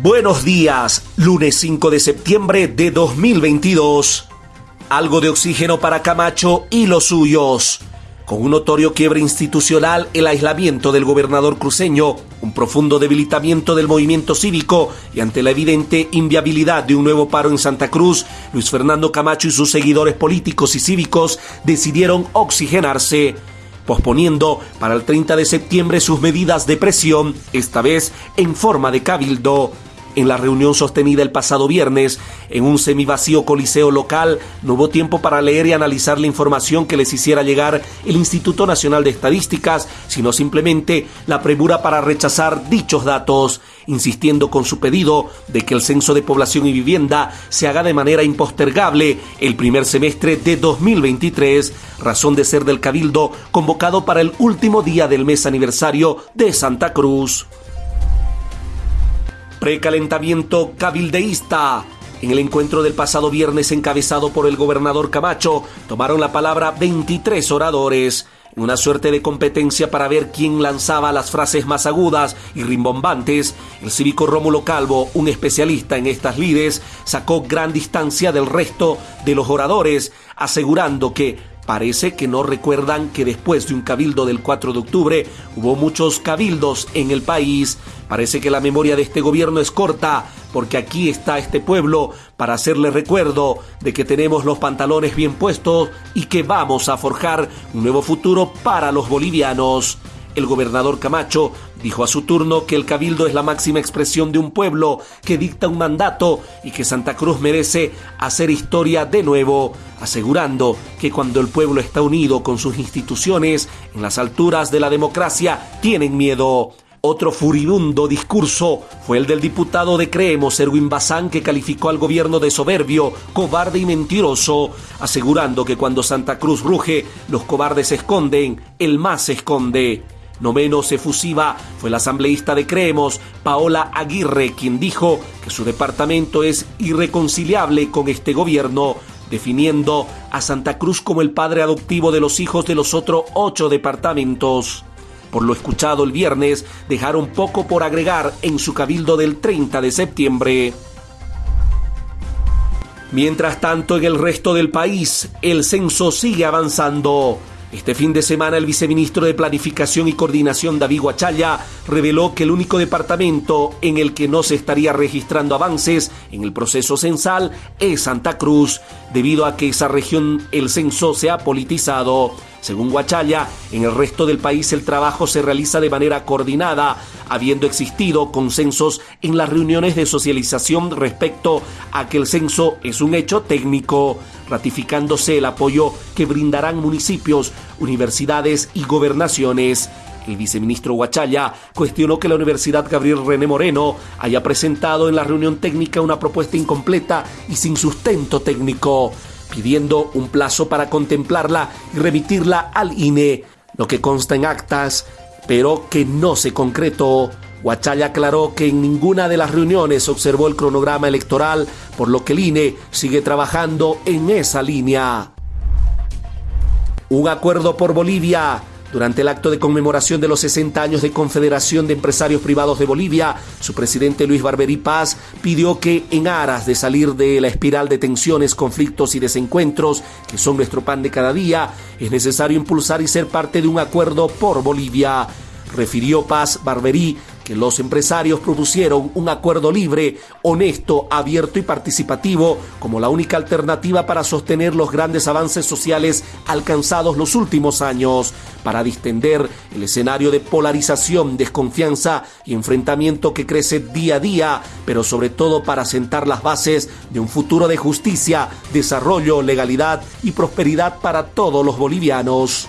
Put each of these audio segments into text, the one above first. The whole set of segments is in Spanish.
Buenos días, lunes 5 de septiembre de 2022. Algo de oxígeno para Camacho y los suyos. Con un notorio quiebre institucional, el aislamiento del gobernador cruceño, un profundo debilitamiento del movimiento cívico y ante la evidente inviabilidad de un nuevo paro en Santa Cruz, Luis Fernando Camacho y sus seguidores políticos y cívicos decidieron oxigenarse posponiendo para el 30 de septiembre sus medidas de presión, esta vez en forma de cabildo. En la reunión sostenida el pasado viernes en un semivacío coliseo local, no hubo tiempo para leer y analizar la información que les hiciera llegar el Instituto Nacional de Estadísticas, sino simplemente la premura para rechazar dichos datos, insistiendo con su pedido de que el censo de población y vivienda se haga de manera impostergable el primer semestre de 2023, razón de ser del Cabildo convocado para el último día del mes aniversario de Santa Cruz. Precalentamiento cabildeísta. En el encuentro del pasado viernes encabezado por el gobernador Camacho, tomaron la palabra 23 oradores una suerte de competencia para ver quién lanzaba las frases más agudas y rimbombantes, el cívico Rómulo Calvo, un especialista en estas lides, sacó gran distancia del resto de los oradores, asegurando que Parece que no recuerdan que después de un cabildo del 4 de octubre hubo muchos cabildos en el país. Parece que la memoria de este gobierno es corta, porque aquí está este pueblo para hacerle recuerdo de que tenemos los pantalones bien puestos y que vamos a forjar un nuevo futuro para los bolivianos. El gobernador Camacho dijo a su turno que el cabildo es la máxima expresión de un pueblo que dicta un mandato y que Santa Cruz merece hacer historia de nuevo, asegurando que cuando el pueblo está unido con sus instituciones en las alturas de la democracia tienen miedo. Otro furibundo discurso fue el del diputado de Creemos, Erwin Bazán, que calificó al gobierno de soberbio, cobarde y mentiroso, asegurando que cuando Santa Cruz ruge, los cobardes se esconden, el más se esconde. No menos efusiva fue la asambleísta de Creemos, Paola Aguirre, quien dijo que su departamento es irreconciliable con este gobierno, definiendo a Santa Cruz como el padre adoptivo de los hijos de los otros ocho departamentos. Por lo escuchado el viernes, dejaron poco por agregar en su cabildo del 30 de septiembre. Mientras tanto, en el resto del país, el censo sigue avanzando. Este fin de semana el viceministro de Planificación y Coordinación David Guachalla reveló que el único departamento en el que no se estaría registrando avances en el proceso censal es Santa Cruz, debido a que esa región el censo se ha politizado. Según Guachalla, en el resto del país el trabajo se realiza de manera coordinada, habiendo existido consensos en las reuniones de socialización respecto a que el censo es un hecho técnico, ratificándose el apoyo que brindarán municipios, universidades y gobernaciones. El viceministro Guachalla cuestionó que la Universidad Gabriel René Moreno haya presentado en la reunión técnica una propuesta incompleta y sin sustento técnico pidiendo un plazo para contemplarla y remitirla al INE, lo que consta en actas, pero que no se concretó. Huachaya aclaró que en ninguna de las reuniones observó el cronograma electoral, por lo que el INE sigue trabajando en esa línea. Un acuerdo por Bolivia durante el acto de conmemoración de los 60 años de Confederación de Empresarios Privados de Bolivia, su presidente Luis Barberí Paz pidió que en aras de salir de la espiral de tensiones, conflictos y desencuentros que son nuestro pan de cada día, es necesario impulsar y ser parte de un acuerdo por Bolivia. Refirió Paz Barberí que los empresarios propusieron un acuerdo libre, honesto, abierto y participativo como la única alternativa para sostener los grandes avances sociales alcanzados los últimos años, para distender el escenario de polarización, desconfianza y enfrentamiento que crece día a día, pero sobre todo para sentar las bases de un futuro de justicia, desarrollo, legalidad y prosperidad para todos los bolivianos.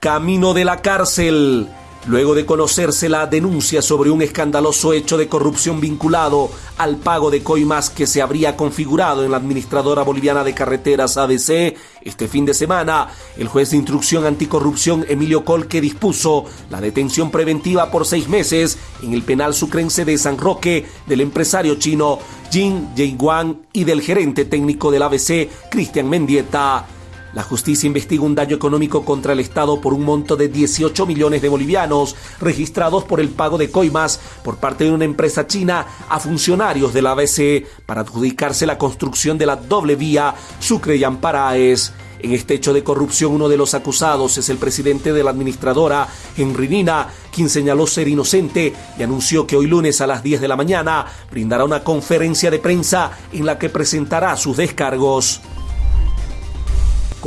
Camino de la cárcel luego de conocerse la denuncia sobre un escandaloso hecho de corrupción vinculado al pago de coimas que se habría configurado en la Administradora Boliviana de Carreteras ABC, este fin de semana, el juez de instrucción anticorrupción Emilio Colque dispuso la detención preventiva por seis meses en el penal sucrense de San Roque del empresario chino Jin Wang y del gerente técnico del ABC, Cristian Mendieta. La justicia investiga un daño económico contra el Estado por un monto de 18 millones de bolivianos registrados por el pago de coimas por parte de una empresa china a funcionarios de la ABC para adjudicarse la construcción de la doble vía Sucre y Amparaes. En este hecho de corrupción, uno de los acusados es el presidente de la administradora, Henry Nina, quien señaló ser inocente y anunció que hoy lunes a las 10 de la mañana brindará una conferencia de prensa en la que presentará sus descargos.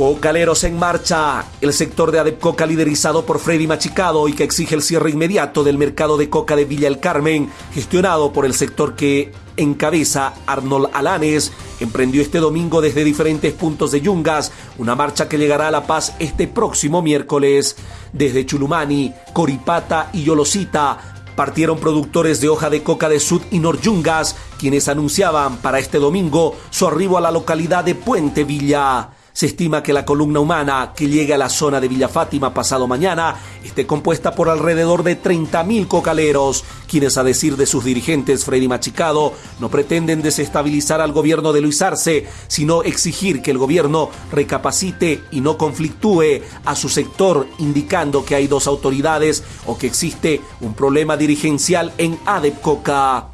Cocaleros en marcha. El sector de Adepcoca liderizado por Freddy Machicado y que exige el cierre inmediato del mercado de coca de Villa El Carmen, gestionado por el sector que encabeza Arnold Alanes, emprendió este domingo desde diferentes puntos de Yungas una marcha que llegará a La Paz este próximo miércoles. Desde Chulumani, Coripata y Yolosita partieron productores de hoja de coca de Sud y Noryungas, quienes anunciaban para este domingo su arribo a la localidad de Puente Villa. Se estima que la columna humana que llegue a la zona de Villa Fátima pasado mañana esté compuesta por alrededor de 30.000 cocaleros, quienes a decir de sus dirigentes Freddy Machicado no pretenden desestabilizar al gobierno de Luis Arce, sino exigir que el gobierno recapacite y no conflictúe a su sector, indicando que hay dos autoridades o que existe un problema dirigencial en Adepcoca.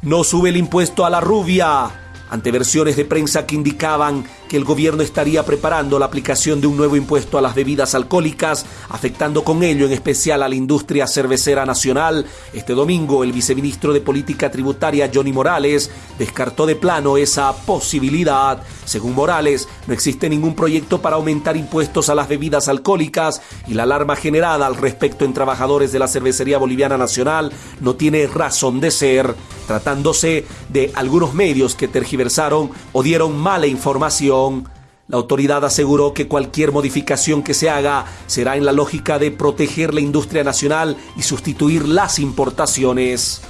No sube el impuesto a la rubia ante versiones de prensa que indicaban que el gobierno estaría preparando la aplicación de un nuevo impuesto a las bebidas alcohólicas, afectando con ello en especial a la industria cervecera nacional. Este domingo el viceministro de Política Tributaria Johnny Morales descartó de plano esa posibilidad. Según Morales, no existe ningún proyecto para aumentar impuestos a las bebidas alcohólicas y la alarma generada al respecto en trabajadores de la cervecería boliviana nacional no tiene razón de ser, tratándose de algunos medios que tergiversaron o dieron mala información la autoridad aseguró que cualquier modificación que se haga será en la lógica de proteger la industria nacional y sustituir las importaciones.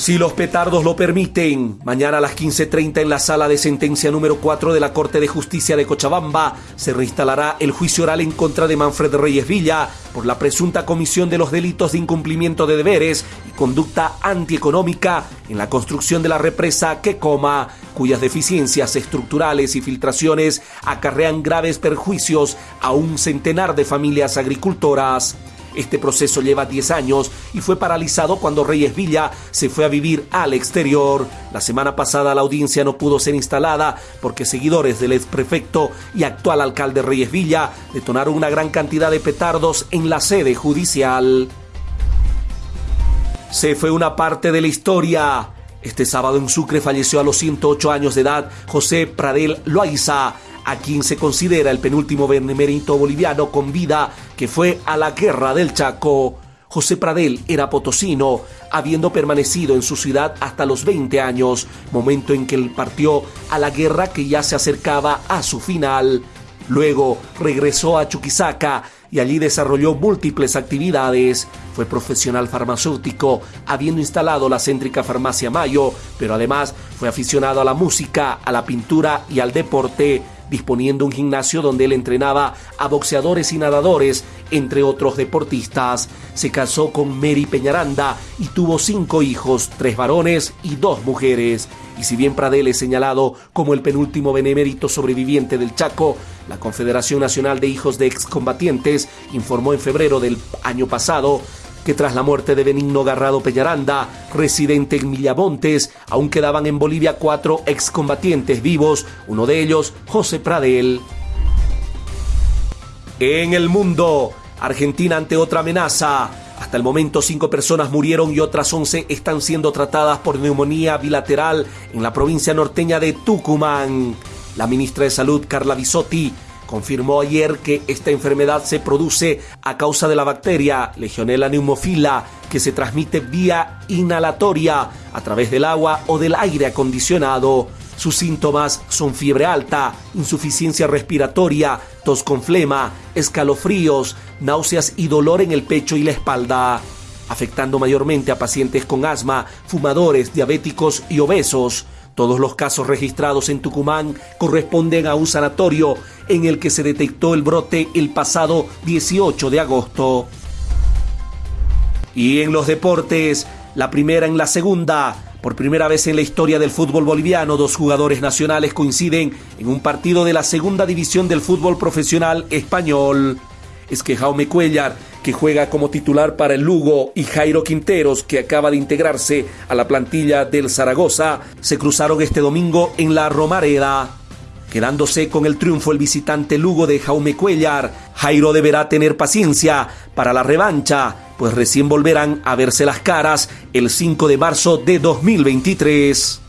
Si los petardos lo permiten, mañana a las 15.30 en la sala de sentencia número 4 de la Corte de Justicia de Cochabamba se reinstalará el juicio oral en contra de Manfred Reyes Villa por la presunta comisión de los delitos de incumplimiento de deberes y conducta antieconómica en la construcción de la represa Quecoma, cuyas deficiencias estructurales y filtraciones acarrean graves perjuicios a un centenar de familias agricultoras. Este proceso lleva 10 años y fue paralizado cuando Reyes Villa se fue a vivir al exterior. La semana pasada la audiencia no pudo ser instalada porque seguidores del ex prefecto y actual alcalde Reyes Villa detonaron una gran cantidad de petardos en la sede judicial. Se fue una parte de la historia. Este sábado en Sucre falleció a los 108 años de edad José Pradel Loaiza, a quien se considera el penúltimo benemérito boliviano con vida que fue a la guerra del Chaco. José Pradel era potosino, habiendo permanecido en su ciudad hasta los 20 años, momento en que él partió a la guerra que ya se acercaba a su final. Luego regresó a Chuquisaca y allí desarrolló múltiples actividades. Fue profesional farmacéutico, habiendo instalado la céntrica farmacia Mayo, pero además fue aficionado a la música, a la pintura y al deporte disponiendo un gimnasio donde él entrenaba a boxeadores y nadadores, entre otros deportistas. Se casó con Mary Peñaranda y tuvo cinco hijos, tres varones y dos mujeres. Y si bien Pradel es señalado como el penúltimo benemérito sobreviviente del Chaco, la Confederación Nacional de Hijos de Excombatientes informó en febrero del año pasado que tras la muerte de Benigno Garrado Peñaranda, residente en Millamontes, aún quedaban en Bolivia cuatro excombatientes vivos, uno de ellos José Pradel. En el mundo, Argentina ante otra amenaza. Hasta el momento cinco personas murieron y otras once están siendo tratadas por neumonía bilateral en la provincia norteña de Tucumán. La ministra de Salud, Carla Bisotti, confirmó ayer que esta enfermedad se produce a causa de la bacteria Legionella pneumofila que se transmite vía inhalatoria a través del agua o del aire acondicionado. Sus síntomas son fiebre alta, insuficiencia respiratoria, tos con flema, escalofríos, náuseas y dolor en el pecho y la espalda, afectando mayormente a pacientes con asma, fumadores, diabéticos y obesos. Todos los casos registrados en Tucumán corresponden a un sanatorio en el que se detectó el brote el pasado 18 de agosto. Y en los deportes, la primera en la segunda, Por primera vez en la historia del fútbol boliviano, dos jugadores nacionales coinciden en un partido de la segunda división del fútbol profesional español. Es que Jaume Cuellar, que juega como titular para el Lugo, y Jairo Quinteros, que acaba de integrarse a la plantilla del Zaragoza, se cruzaron este domingo en la Romareda. Quedándose con el triunfo el visitante Lugo de Jaume Cuellar, Jairo deberá tener paciencia para la revancha, pues recién volverán a verse las caras el 5 de marzo de 2023.